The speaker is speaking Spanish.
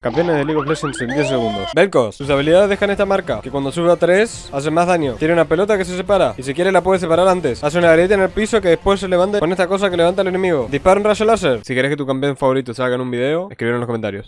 Campeones de League of Legends en 10 segundos. Belcos, sus habilidades dejan esta marca. Que cuando sube a 3, hace más daño. Tiene una pelota que se separa. Y si quiere la puede separar antes. Hace una grieta en el piso que después se levanta con esta cosa que levanta al enemigo. Dispara un rayo láser. Si quieres que tu campeón favorito salga en un video, escríbelo en los comentarios.